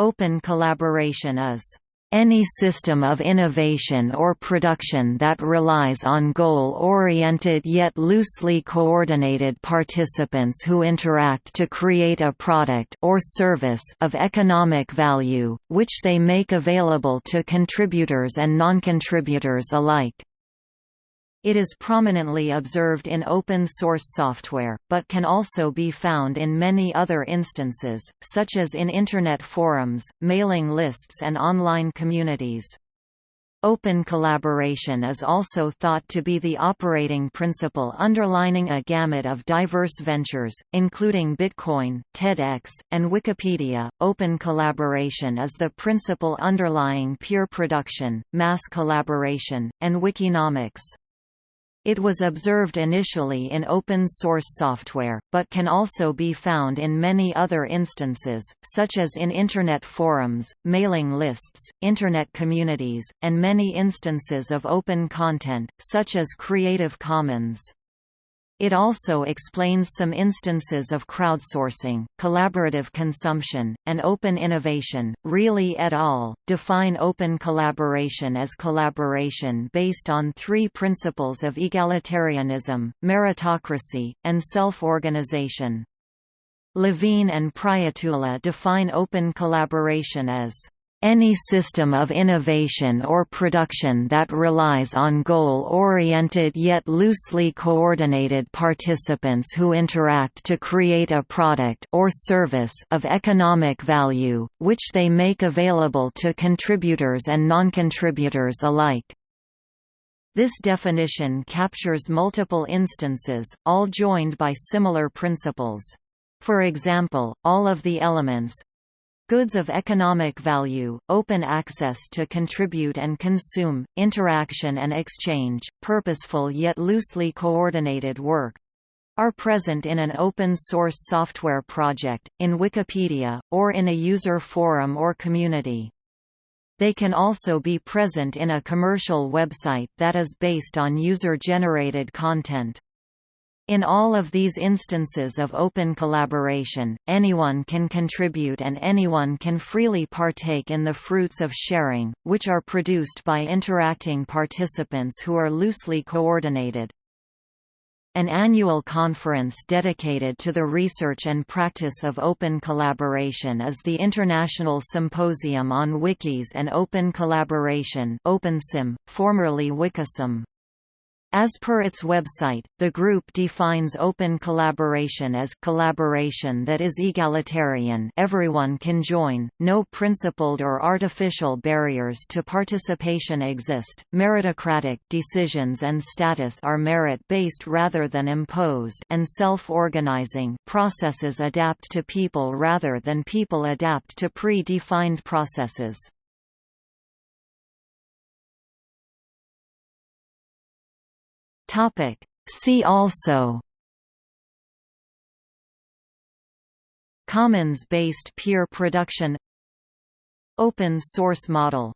Open collaboration is any system of innovation or production that relies on goal-oriented yet loosely coordinated participants who interact to create a product or service of economic value, which they make available to contributors and non-contributors alike. It is prominently observed in open-source software, but can also be found in many other instances, such as in Internet forums, mailing lists and online communities. Open collaboration is also thought to be the operating principle underlining a gamut of diverse ventures, including Bitcoin, TEDx, and Wikipedia. Open collaboration is the principle underlying peer production, mass collaboration, and Wikinomics. It was observed initially in open-source software, but can also be found in many other instances, such as in Internet forums, mailing lists, Internet communities, and many instances of open content, such as Creative Commons. It also explains some instances of crowdsourcing, collaborative consumption, and open innovation. Riehle et al. define open collaboration as collaboration based on three principles of egalitarianism, meritocracy, and self-organization. Levine and Prietula define open collaboration as any system of innovation or production that relies on goal-oriented yet loosely coordinated participants who interact to create a product or service of economic value, which they make available to contributors and non-contributors alike. This definition captures multiple instances, all joined by similar principles. For example, all of the elements, Goods of economic value, open access to contribute and consume, interaction and exchange, purposeful yet loosely coordinated work are present in an open-source software project, in Wikipedia, or in a user forum or community. They can also be present in a commercial website that is based on user-generated content. In all of these instances of open collaboration, anyone can contribute and anyone can freely partake in the fruits of sharing, which are produced by interacting participants who are loosely coordinated. An annual conference dedicated to the research and practice of open collaboration is the International Symposium on Wikis and Open Collaboration OpenSym, formerly Wikisym. As per its website, the group defines open collaboration as collaboration that is egalitarian everyone can join, no principled or artificial barriers to participation exist, meritocratic decisions and status are merit-based rather than imposed and self-organizing processes adapt to people rather than people adapt to pre-defined processes. Topic. See also. Commons-based peer production. Open source model